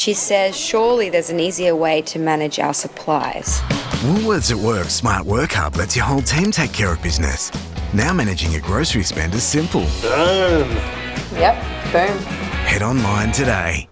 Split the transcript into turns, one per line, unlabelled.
She says surely there's an easier way to manage our supplies.
Woolworths at Work Smart Work Hub lets your whole team take care of business. Now managing your grocery spend is simple.
Boom.
Yep, boom.
Head online today.